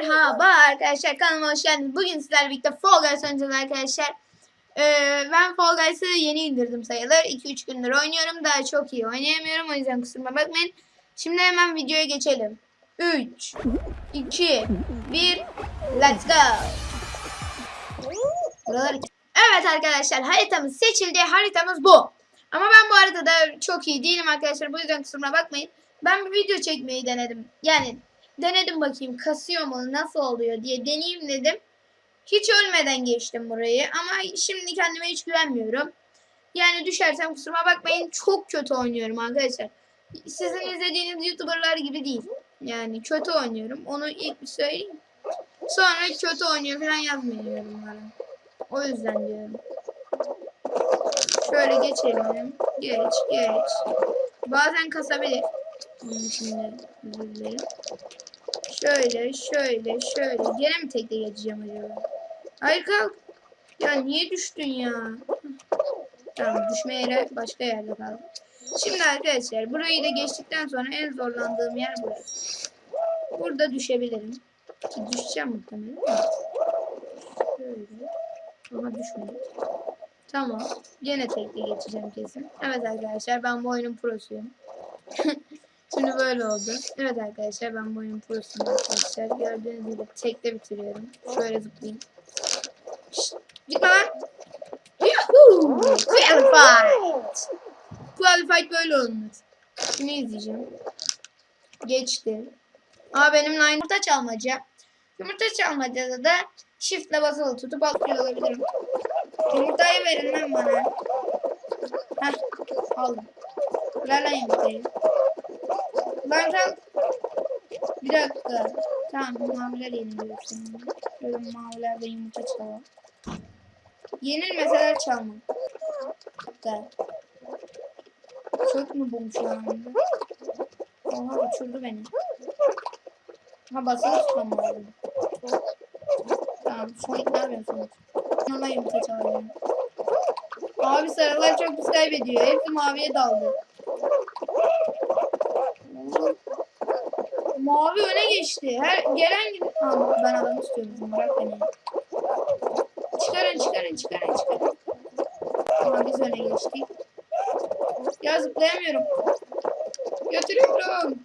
Merhaba arkadaşlar kanalıma hoş geldiniz. Bugün sizlerle birlikte Fall Guys oynayacağız arkadaşlar. Ee, ben Fall Guys'ı yeni indirdim sayılır. 2-3 gündür oynuyorum. Daha çok iyi oynayamıyorum. O yüzden kusuruma bakmayın. Şimdi hemen videoya geçelim. 3, 2, 1, let's go. Evet arkadaşlar haritamız seçildi. Haritamız bu. Ama ben bu haritada çok iyi değilim arkadaşlar. Bu yüzden kusuruma bakmayın. Ben bir video çekmeyi denedim. Yani denedim bakayım kasıyor mu nasıl oluyor diye deneyeyim dedim. Hiç ölmeden geçtim burayı ama şimdi kendime hiç güvenmiyorum. Yani düşersem kusuruma bakmayın çok kötü oynuyorum arkadaşlar. Sizin izlediğiniz youtuberlar gibi değil. Yani kötü oynuyorum. Onu ilk bir söyleyeyim. Sonra kötü oynuyor falan yazmayın yorumlara. O yüzden diyorum. Şöyle geçelim. Geç geç. Bazen kasabilir. Onun için de. Şöyle, şöyle, şöyle. Gene mi tekte geçeceğim acaba? Hayır kalk. Ya niye düştün ya? Tamam düşme yeri başka yerde kaldı. Şimdi arkadaşlar burayı da geçtikten sonra en zorlandığım yer burası. Burada düşebilirim. Ki düşeceğim muhtemelen. Şöyle. Ama düşmedim. Tamam. Gene tekte geçeceğim kesin. Evet arkadaşlar ben bu oyunun prosuyum. Şimdi böyle oldu. Evet arkadaşlar ben bu oyunun prosuyum arkadaşlar. Gördüğünüz gibi tekte bitiriyorum. Şöyle zıplayayım. Şşt, gitme lan. Yuhuu! Qualified. Qualified böyle olmaz. Şimdi izleyeceğim. Geçti. Aa benimle aynı yumurta çalmaca. Yumurta çalmacada da shift'le basılı tutup atlıyor olabilirim. Yumurtayı verin lan bana. Heh aldım. Ver lan yumurtayı. Kal. Bir dakika. Tamam maviler yeniliyor şimdi. Şöyle mavilerde yumurta çalalım. Yenilmeseler çalmam. Hatta. Çok mu bum şu? Oha uçurdu beni. Ha basılı tutmam lazım. Tamam Sonic ne yapıyorsun Sonic? Ona yumurta çalıyorum. Abi sarılar çok pis kaybediyor. Hepsi maviye daldı. Mavi öne geçti. Her gelen gibi. Tamam ben adamı istiyorum. Bırak beni. Çıkarın çıkarın çıkarın çıkarın. Ama biz öne geçtik. Ya zıplayamıyorum. Götürüyorum.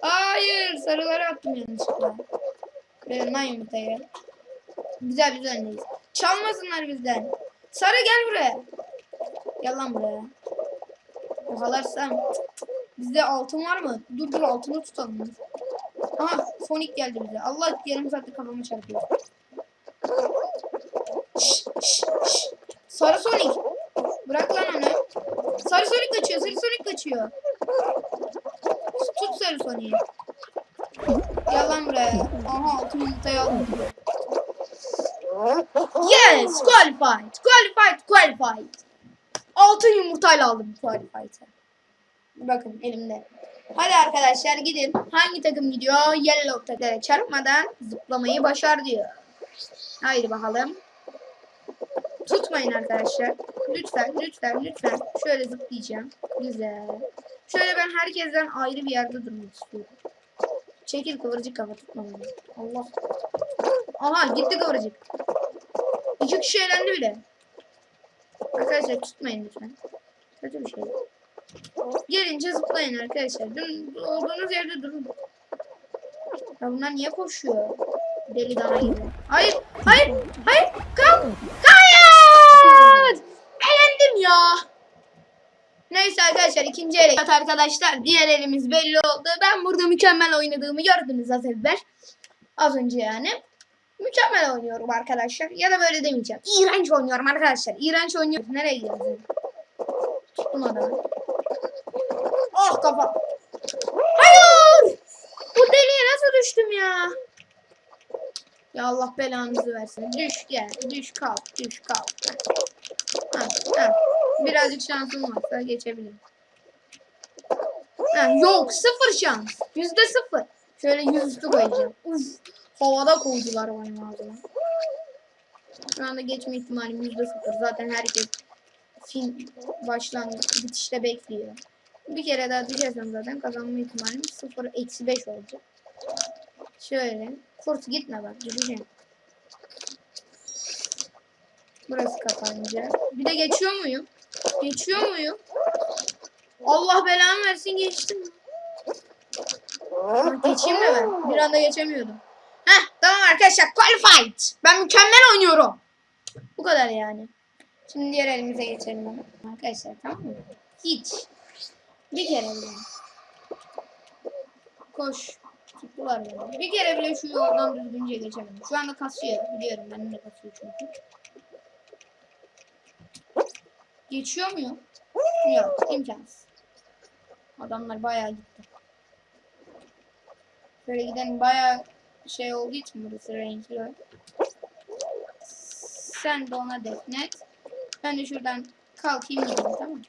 Hayır sarıları attım yanlışlıkla. Verin lan yumurtayı. Güzel biz öndeyiz. Çalmasınlar bizden. Sarı gel buraya. Gel lan buraya. Yakalarsam. Bizde altın var mı? Dur dur altını tutalım. Dur. Aha Sonic geldi bize. Allah yarım saatte kafamı çarpıyor. Şş, şş, şş. Sarı Sonic. Bırak lan onu. Sarı Sonic kaçıyor. Sarı Sonic kaçıyor. Tut Sarı Sonic'i. Gel lan buraya. Aha altın yumurtayı aldım. Yes! Qualified! Qualified! Qualified! Altın yumurtayla aldım Qualified'ı. Bakın elimde. Hadi arkadaşlar gidin. Hangi takım gidiyor? Yellow takımlara çarpmadan zıplamayı başar diyor. Haydi bakalım. Tutmayın arkadaşlar. Lütfen, lütfen, lütfen. Şöyle zıplayacağım. Güzel. Şöyle ben herkesten ayrı bir yerde durmak istiyorum. Çekil kıvırcık kafa tutma beni. Allah. Aha gitti kıvırcık. İki kişi eğlendi bile. Arkadaşlar tutmayın lütfen. Kötü bir şey. Gelince zıplayın arkadaşlar. Dün olduğunuz yerde durun. Ya bunlar niye koşuyor? Deli dana gibi. Hayır, hayır, hayır. Kal, hayır. Elendim ya. Neyse arkadaşlar ikinci ele. Evet arkadaşlar diğer elimiz belli oldu. Ben burada mükemmel oynadığımı gördünüz az evvel. Az önce yani. Mükemmel oynuyorum arkadaşlar. Ya da böyle demeyeceğim. İğrenç oynuyorum arkadaşlar. İğrenç oynuyorum. Nereye gidiyorsun? Tuttum adamı. Oh kafa. Hayır! Bu deliğe nasıl düştüm ya? Ya Allah belanızı versin. Düş gel. Düş kalk. Düş kalk. Ha, ha. Birazcık şansım varsa geçebilirim. Ha, yok sıfır şans. Yüzde sıfır. Şöyle yüzüstü koyacağım. Uf. Havada koydular benim ağzıma. Şu anda geçme ihtimalim yüzde sıfır. Zaten herkes film başlangıç bitişte bekliyor. Bir kere daha düşersem zaten kazanma ihtimalim sıfır eksi beş olacak. Şöyle. Kurt gitme bak gideceğim. Burası kapanacak. Bir de geçiyor muyum? Geçiyor muyum? Allah belamı versin geçtim. Lan Geçeyim de ben. Bir anda geçemiyordum. Heh tamam arkadaşlar qualified. Ben mükemmel oynuyorum. Bu kadar yani. Şimdi diğer elimize geçelim. Arkadaşlar tamam mı? Hiç. Bir kere bile. Koş. Tuttular beni. Bir kere bile şu yoldan düzgünce geçemedim. Şu anda kasıyor. Biliyorum benim de kasıyor çünkü. Geçiyor muyum? Yok. imkansız. Adamlar bayağı gitti. Böyle giden bayağı şey olduğu için burası renkli. Sen de ona defnet. Ben de şuradan kalkayım gideyim tamam mı?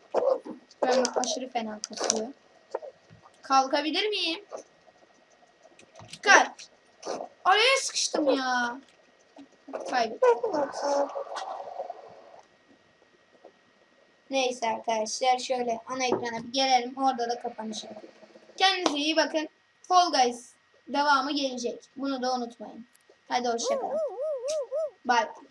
Ben aşırı fena kasıyor. Kalkabilir miyim? Kalk. Araya sıkıştım ya. Kaybettim. Neyse arkadaşlar şöyle ana ekrana bir gelelim. Orada da kapanış. Kendinize iyi bakın. Fall Guys devamı gelecek. Bunu da unutmayın. Hadi hoşçakalın. Bye.